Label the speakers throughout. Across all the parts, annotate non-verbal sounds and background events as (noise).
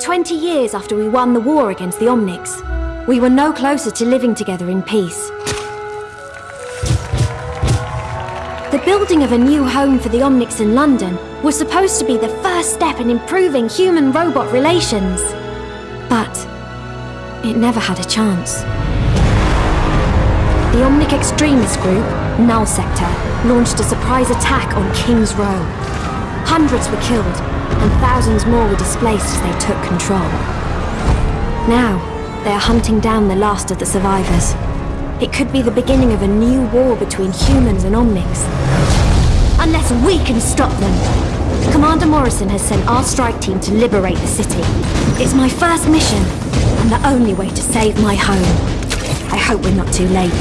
Speaker 1: 20 years after we won the war against the Omnics, we were no closer to living together in peace. The building of a new home for the Omnics in London was supposed to be the first step in improving human-robot relations. But it never had a chance. The Omnic extremist group, Null Sector, launched a surprise attack on King's Row. Hundreds were killed, and thousands more were displaced as they took control. Now, they are hunting down the last of the survivors. It could be the beginning of a new war between humans and Omnics. Unless we can stop them. Commander Morrison has sent our strike team to liberate the city. It's my first mission, and the only way to save my home. I hope we're not too late.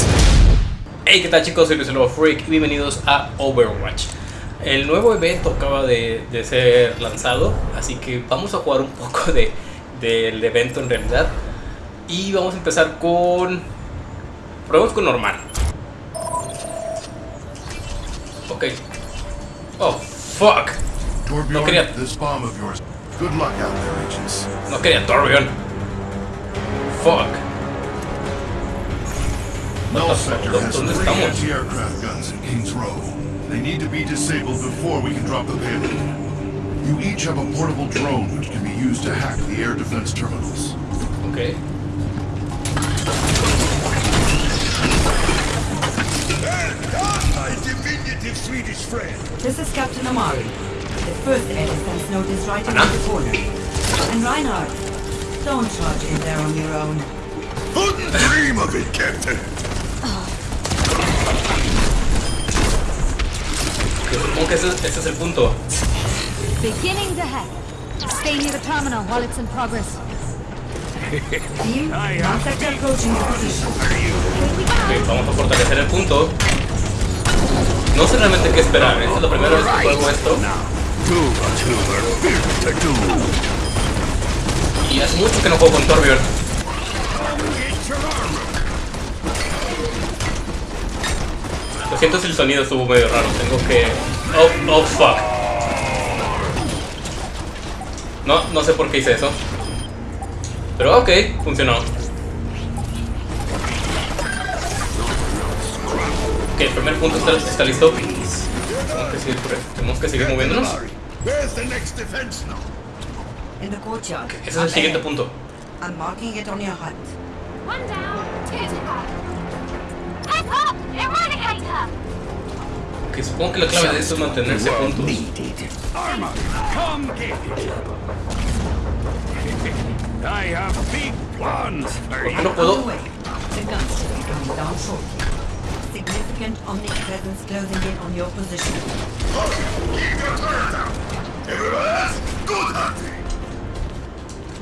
Speaker 2: Hey, ¿qué tal chicos? Soy Luis Freak y bienvenidos a Overwatch. El nuevo evento acaba de, de ser lanzado, así que vamos a jugar un poco de, del evento en realidad. Y vamos a empezar con... Probemos con normal. Ok. Oh, fuck. No quería-
Speaker 3: this bomb of yours. Good luck out there, agents.
Speaker 2: No quería Torbjorn. Fuck. ¿Dónde estamos?
Speaker 3: Anti-aircraft guns in King's Row. They need to be disabled before we can drop the payload. You each have a portable drone which can be used to hack the air defense terminals.
Speaker 2: Ok.
Speaker 4: My diminutive Swedish friend.
Speaker 5: This is Captain Amari. The first air defense node is right around the corner. And Reinhardt, don't charge in there on your own.
Speaker 4: Wouldn't dream of it, Captain.
Speaker 2: Supongo que ese, ese es el punto.
Speaker 6: Beginning the hack. Stay near the terminal while it's in progress.
Speaker 5: Team, now sector approaching your position.
Speaker 2: Ok, vamos a fortalecer el punto. No sé realmente qué esperar. Esta es la primera vez que juego esto. Y hace mucho que no juego con Torbjorn. Lo siento si el sonido estuvo medio raro. Tengo que... Oh, oh, fuck. No, no sé por qué hice eso. Pero ok, funcionó. Ok, el primer punto está, está listo. Tenemos que seguir, tenemos que seguir moviéndonos.
Speaker 5: Courtyard.
Speaker 2: Ese es el siguiente punto.
Speaker 5: I'm marking it on your hut.
Speaker 6: One down, two to go. Head up! Eradicator!
Speaker 2: Ok, supongo que la clave de esto es mantenerse juntos.
Speaker 4: For you.
Speaker 2: No puedo.
Speaker 5: Significant Omnic presence closing in on your position.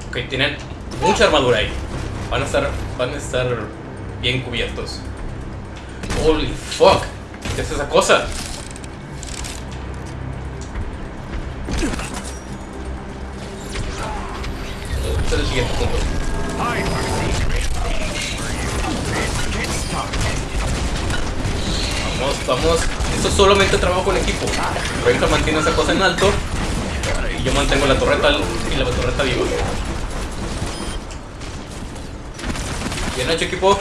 Speaker 2: Ok, tienen mucha armadura ahí. Van a estar, van a estar bien cubiertos. Holy fuck. ¿Qué es esa cosa? Este es el siguiente punto. Vamos, vamos. Esto es solamente trabajo en equipo. Renka mantiene esa cosa en alto. Y yo mantengo la torreta y la torreta viva. Bien hecho equipo.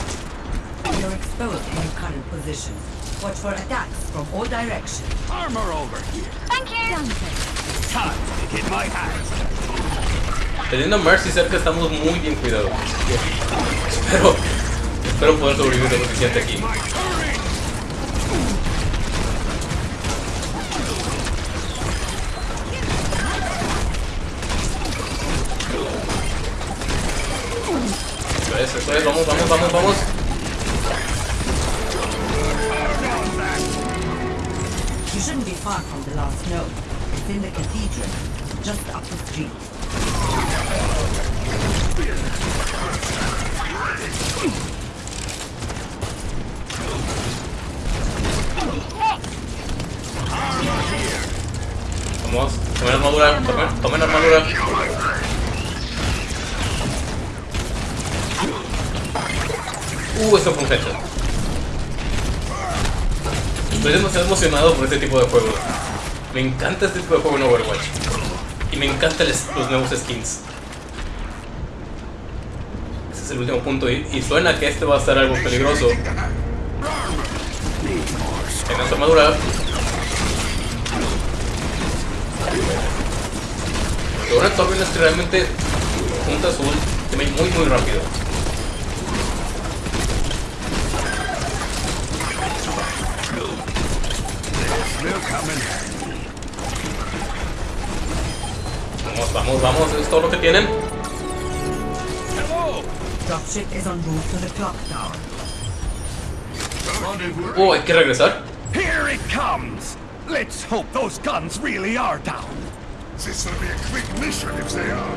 Speaker 5: You're exposed in your current position. Watch for attacks from all directions.
Speaker 4: Armor over here.
Speaker 6: Thank you!
Speaker 4: Time to get my hands.
Speaker 2: Teniendo Mercy cerca estamos muy bien cuidados. Espero, espero poder sobrevivir lo suficiente aquí. Eso es, eso es, vamos, vamos, vamos, vamos.
Speaker 5: You shouldn't be far from the last node. It's in the cathedral, just up the street.
Speaker 2: Vamos, tomen armadura, tomen, tomen armadura. Uh, eso fue un headshot. Estoy demasiado emocionado por este tipo de juego. Me encanta este tipo de juego en Overwatch. Y me encantan los nuevos skins. El último punto y, suena que este va a estar algo peligroso. En esta armadura. Es que realmente su ultimate muy muy rápido. Vamos, vamos, vamos, es todo lo que tienen.
Speaker 5: Dropship is en route to the clock tower.
Speaker 2: Oh, hay que regresar.
Speaker 4: Here it comes! Let's hope those guns really are down.
Speaker 3: This will be a quick mission if they are.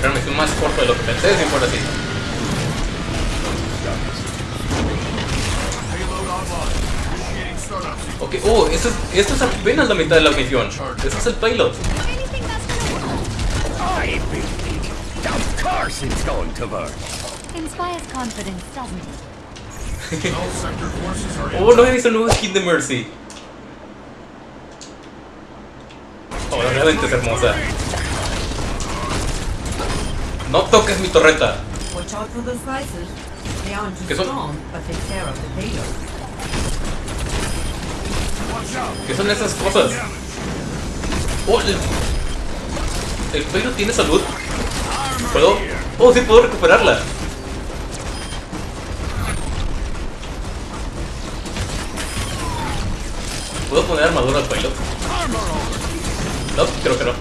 Speaker 2: Era una misión más corta de lo que pensé, si fuera así. Ok, oh, esto es, esto es apenas la mitad de la misión. Este es el payload.
Speaker 4: Course it's going to work.
Speaker 6: Inspires confidence, doesn't it?
Speaker 3: All sector forces are in.
Speaker 2: Oh, no he visto el nuevo skin de Mercy. Oh, realmente es hermosa. No toques mi torreta.
Speaker 5: Watch out for those slices. They aren't too
Speaker 2: ¿Qué son?
Speaker 5: strong, but they tear up the payload.
Speaker 4: Watch out!
Speaker 2: ¿Qué son esas cosas? Oh, el, el payload tiene salud. ¿Puedo? Oh, sí, puedo recuperarla. ¿Puedo poner armadura al payload? No, creo que no.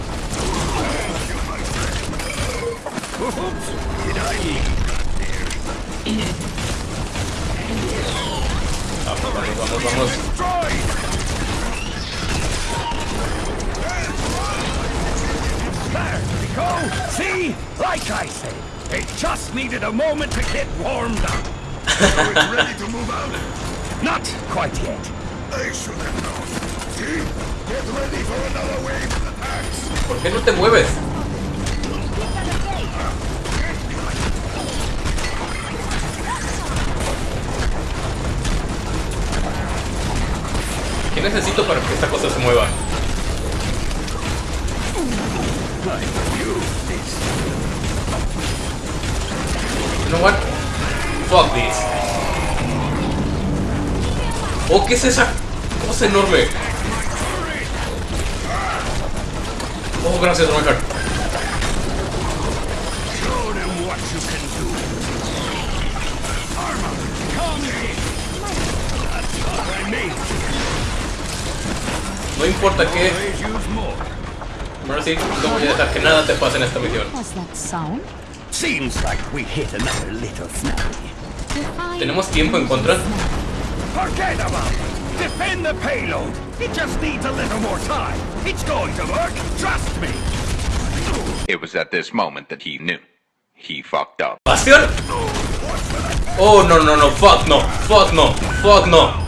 Speaker 2: Vamos, vamos, vamos,
Speaker 4: There we go! See? Like I say, it just needed a moment to get warmed up.
Speaker 3: So it's (laughs) ready to move out.
Speaker 4: Not quite yet.
Speaker 3: They should have known. See? Get ready for another wave of attacks.
Speaker 2: ¿Por qué no te mueves? ¿Qué necesito para que esta cosa se mueva? You know what? Fuck this. Oh, ¿qué es esa cosa enorme? Oh, gracias,
Speaker 4: mean.
Speaker 2: No importa
Speaker 4: more.
Speaker 2: Mercy, no voy a dejar que nada te pase en esta misión.
Speaker 6: What's that sound?
Speaker 4: Seems like we hit another little snappy.
Speaker 6: Define
Speaker 2: ¿Tenemos tiempo en contra?
Speaker 4: Forget about it. Defend the payload. It just needs a little more time. It's going to work. Trust me.
Speaker 7: It was at this moment that he knew. He fucked up.
Speaker 2: ¿Bastión? Oh, no, no, no, fuck no, fuck no, fuck no.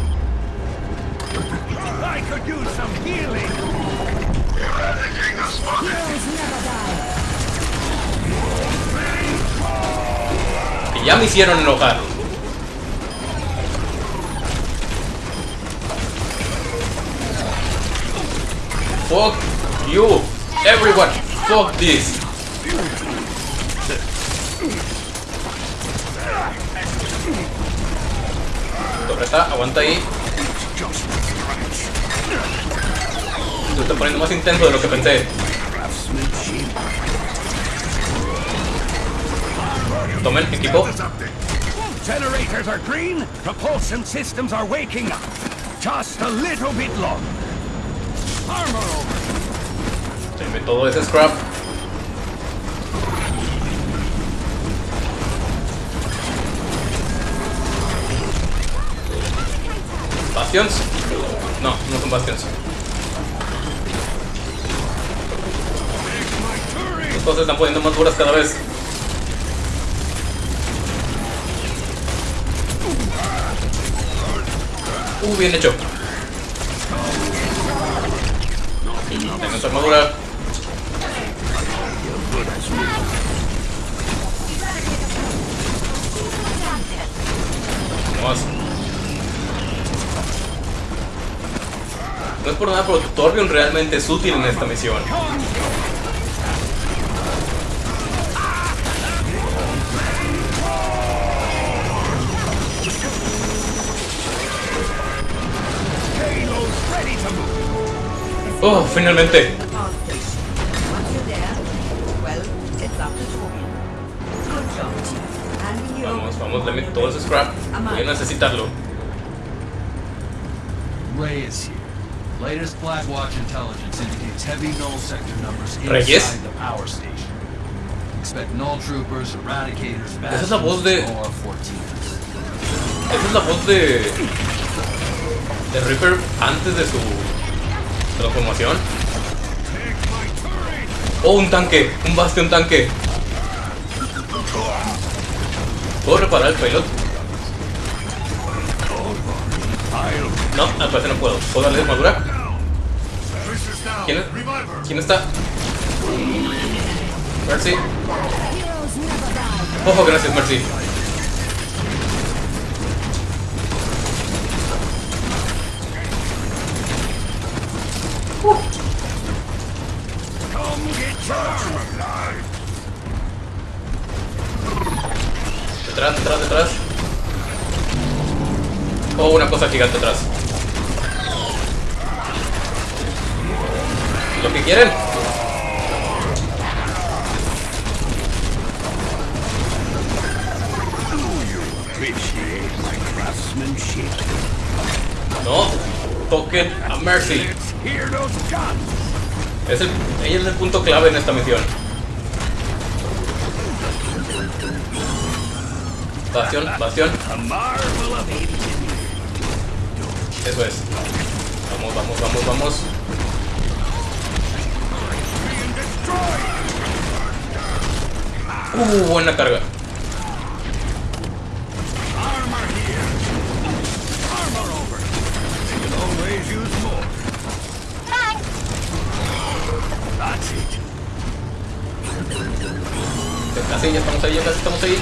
Speaker 2: Ya me hicieron enojar. Fuck you, everyone, fuck this. Torreta, aguanta ahí. Se está poniendo más intenso de lo que pensé. Tomen, equipo.
Speaker 4: Generators are green. Propulsion systems are waking up. Just a little bit long. Armor over.
Speaker 2: Denme todo ese scrap. Bastions. No, no son bastions. Las cosas se están poniendo más duras cada vez. Uh, bien hecho. Tengo su armadura. Vamos. No es por nada, pero Torbjorn realmente es útil en esta misión.
Speaker 5: And you.
Speaker 2: Vamos, vamos, dame todo ese scrap. Voy a necesitarlo.
Speaker 8: Ray is here. Latest Blackwatch intelligence indicates heavy null sector numbers
Speaker 2: Reyes?
Speaker 8: inside the power station. Expect null troopers, eradicators,
Speaker 2: Esa es la voz de-
Speaker 8: bastions, OR-14s.
Speaker 2: Esa es la voz de. de Reaper antes de su transformación. Oh, un tanque, un bastión tanque. ¿Puedo reparar el pilot? No, al parecer no puedo. ¿Puedo darle armadura? ¿Quién. ¿Quién está? Mercy. Ojo, gracias, Mercy. Detrás, detrás, detrás. Oh, una cosa gigante atrás. Lo que quieren. No, toquen a Mercy.
Speaker 4: Let's hear those guns.
Speaker 2: Es el, ella es el punto clave en esta misión. Bastión, bastión. Eso es. Vamos, vamos, vamos, vamos. Uh, buena carga. Casi, ya estamos ahí, ya casi estamos ahí.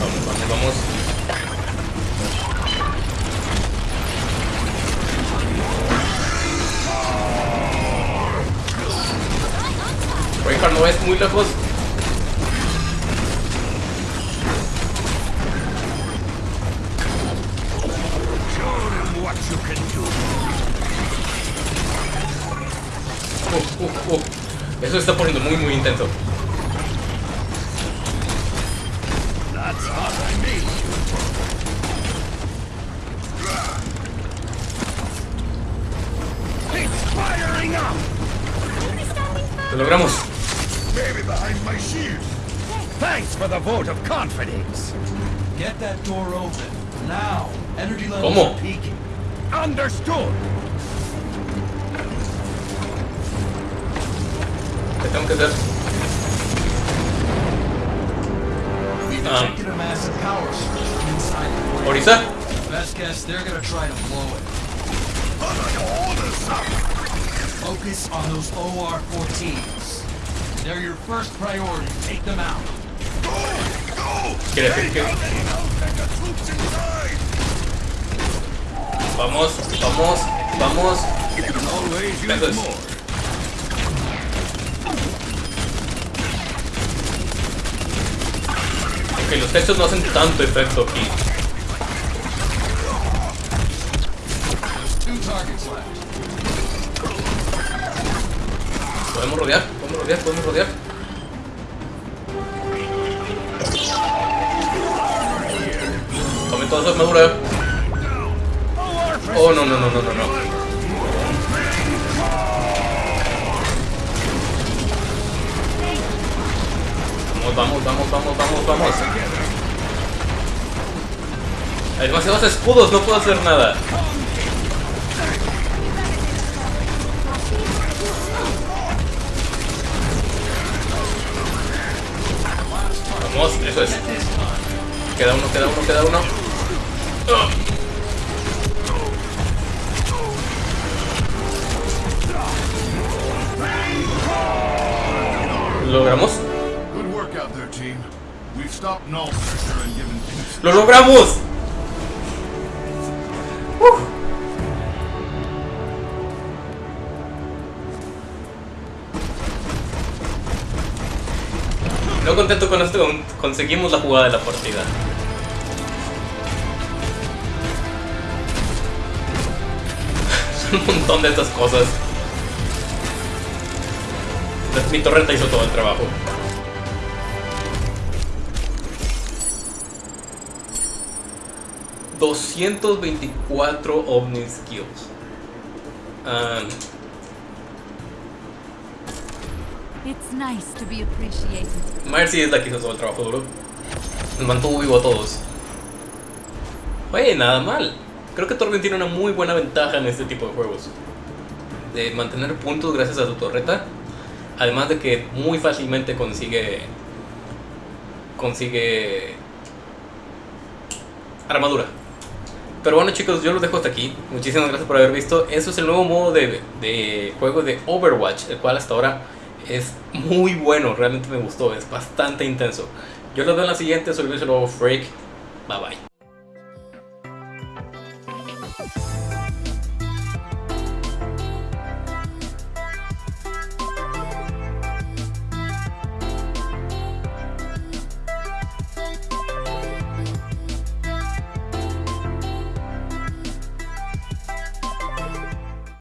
Speaker 2: Vamos, vamos, vamos. Reinhardt no es muy lejos. Eso se está poniendo muy, muy intenso.
Speaker 4: That's hot, I made
Speaker 2: ¿Qué tengo que hacer?
Speaker 8: We
Speaker 2: Um.
Speaker 8: detected a massive power surge inside the plant.
Speaker 2: ¿Orisa?
Speaker 8: Best guess they're gonna try to blow it. Focus on those OR-14s. They're your first priority. Take them out.
Speaker 2: Quiere decir que... Vamos, vamos, vamos.
Speaker 4: You
Speaker 2: Ok, los textos no hacen tanto efecto aquí. ¿Podemos rodear? ¿Podemos rodear? ¿Podemos rodear? Tome toda su armadura. Oh, no, no, no, no, no, no. Vamos, vamos, vamos, vamos, vamos, vamos. Hay demasiados escudos, no puedo hacer nada. Vamos, eso es. Queda uno, queda uno, queda uno. ¿Logramos? ¡Lo logramos! No contento con esto, con- conseguimos la jugada de la partida. (laughs) un montón de estas cosas. Mi torreta hizo todo el trabajo. ...224 Omni Skills. Um,
Speaker 6: It's nice to be appreciated.
Speaker 2: Mercy es la que hizo todo el trabajo duro. Nos mantuvo vivo a todos. Oye, nada mal. Creo que Torben tiene una muy buena ventaja en este tipo de juegos. De mantener puntos gracias a su torreta. Además de que muy fácilmente consigue. Consigue. Armadura. Pero bueno chicos, yo los dejo hasta aquí. Muchísimas gracias por haber visto. Eso es el nuevo modo de, de juego de Overwatch, el cual hasta ahora es muy bueno. Realmente me gustó, es bastante intenso. Yo los veo en la siguiente, soy Luis nuevo Freak. Bye bye.